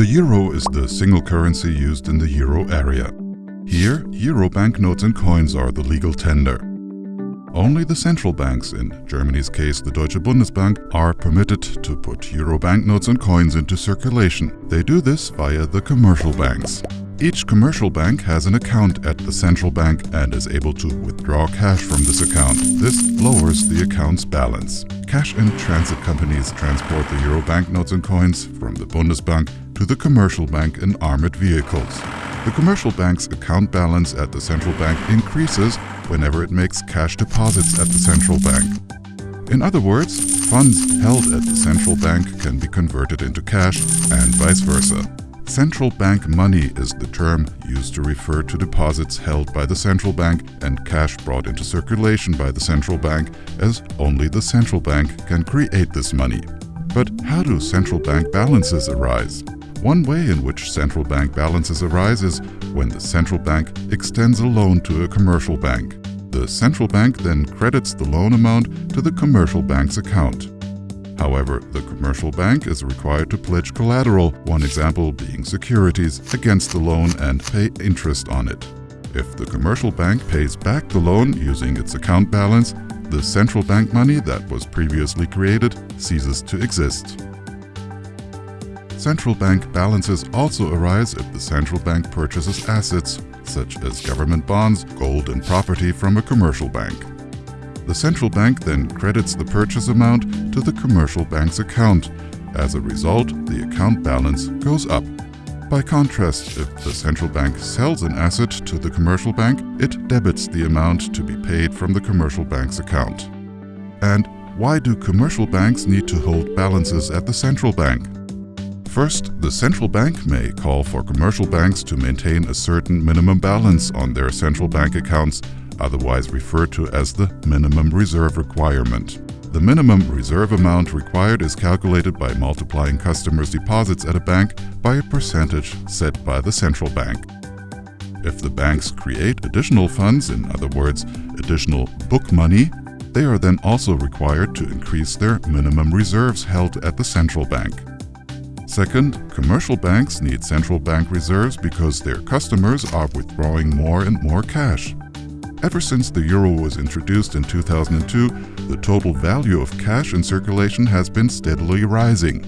The euro is the single currency used in the euro area. Here, euro banknotes and coins are the legal tender. Only the central banks, in Germany's case the Deutsche Bundesbank, are permitted to put euro banknotes and coins into circulation. They do this via the commercial banks. Each commercial bank has an account at the central bank and is able to withdraw cash from this account. This lowers the account's balance. Cash and transit companies transport the euro banknotes and coins from the Bundesbank to the commercial bank in armored vehicles. The commercial bank's account balance at the central bank increases whenever it makes cash deposits at the central bank. In other words, funds held at the central bank can be converted into cash and vice versa. Central bank money is the term used to refer to deposits held by the central bank and cash brought into circulation by the central bank, as only the central bank can create this money. But how do central bank balances arise? One way in which central bank balances arise is when the central bank extends a loan to a commercial bank. The central bank then credits the loan amount to the commercial bank's account. However, the commercial bank is required to pledge collateral, one example being securities, against the loan and pay interest on it. If the commercial bank pays back the loan using its account balance, the central bank money that was previously created ceases to exist. Central bank balances also arise if the central bank purchases assets, such as government bonds, gold and property from a commercial bank. The central bank then credits the purchase amount to the commercial bank's account. As a result, the account balance goes up. By contrast, if the central bank sells an asset to the commercial bank, it debits the amount to be paid from the commercial bank's account. And why do commercial banks need to hold balances at the central bank? First, the central bank may call for commercial banks to maintain a certain minimum balance on their central bank accounts otherwise referred to as the minimum reserve requirement. The minimum reserve amount required is calculated by multiplying customers' deposits at a bank by a percentage set by the central bank. If the banks create additional funds, in other words, additional book money, they are then also required to increase their minimum reserves held at the central bank. Second, commercial banks need central bank reserves because their customers are withdrawing more and more cash. Ever since the euro was introduced in 2002, the total value of cash in circulation has been steadily rising.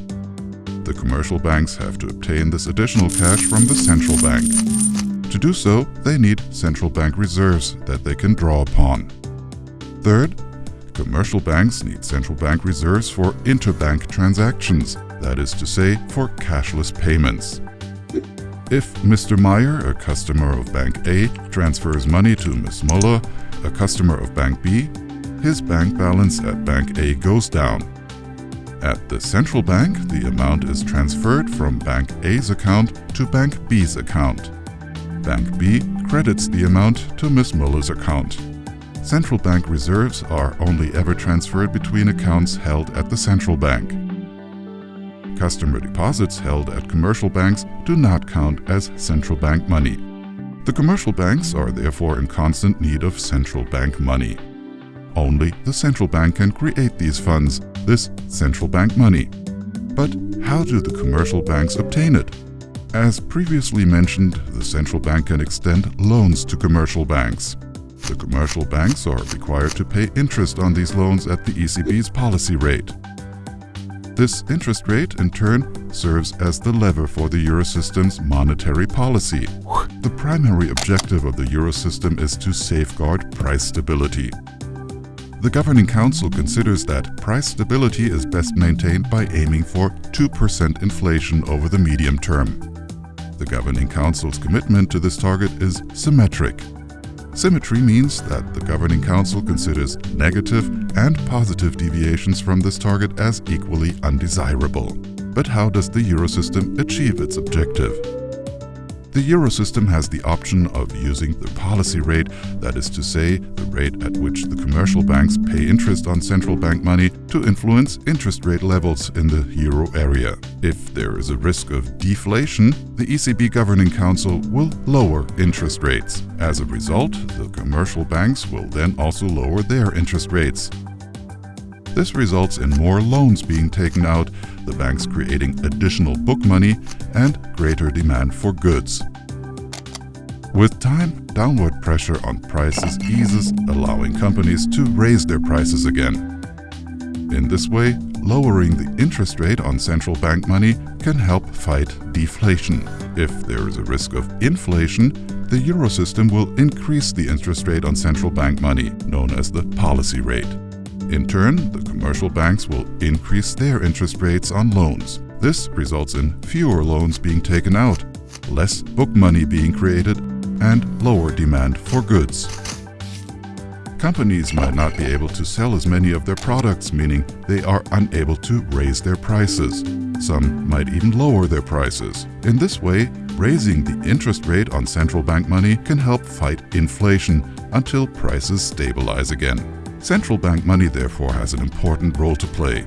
The commercial banks have to obtain this additional cash from the central bank. To do so, they need central bank reserves that they can draw upon. Third, commercial banks need central bank reserves for interbank transactions, that is to say, for cashless payments. If Mr. Meyer, a customer of Bank A, transfers money to Ms. Muller, a customer of Bank B, his bank balance at Bank A goes down. At the central bank, the amount is transferred from Bank A's account to Bank B's account. Bank B credits the amount to Ms. Muller's account. Central bank reserves are only ever transferred between accounts held at the central bank customer deposits held at commercial banks do not count as central bank money. The commercial banks are therefore in constant need of central bank money. Only the central bank can create these funds, this central bank money. But how do the commercial banks obtain it? As previously mentioned, the central bank can extend loans to commercial banks. The commercial banks are required to pay interest on these loans at the ECB's policy rate. This interest rate, in turn, serves as the lever for the Eurosystem's monetary policy. The primary objective of the Eurosystem is to safeguard price stability. The Governing Council considers that price stability is best maintained by aiming for 2% inflation over the medium term. The Governing Council's commitment to this target is symmetric. Symmetry means that the Governing Council considers negative and positive deviations from this target as equally undesirable. But how does the Eurosystem achieve its objective? The Eurosystem has the option of using the policy rate, that is to say, the rate at which the commercial banks pay interest on central bank money, to influence interest rate levels in the euro area. If there is a risk of deflation, the ECB Governing Council will lower interest rates. As a result, the commercial banks will then also lower their interest rates. This results in more loans being taken out, the banks creating additional book money and greater demand for goods. With time, downward pressure on prices eases, allowing companies to raise their prices again. In this way, lowering the interest rate on central bank money can help fight deflation. If there is a risk of inflation, the Eurosystem will increase the interest rate on central bank money, known as the policy rate. In turn, the commercial banks will increase their interest rates on loans. This results in fewer loans being taken out, less book money being created, and lower demand for goods. Companies might not be able to sell as many of their products, meaning they are unable to raise their prices. Some might even lower their prices. In this way, raising the interest rate on central bank money can help fight inflation until prices stabilize again. Central bank money therefore has an important role to play.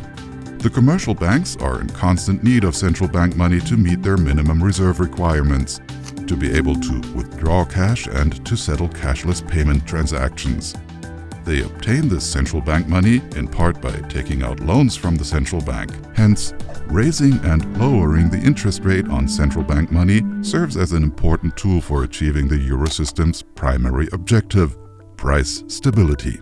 The commercial banks are in constant need of central bank money to meet their minimum reserve requirements, to be able to withdraw cash and to settle cashless payment transactions. They obtain this central bank money in part by taking out loans from the central bank. Hence, raising and lowering the interest rate on central bank money serves as an important tool for achieving the Eurosystem's primary objective, price stability.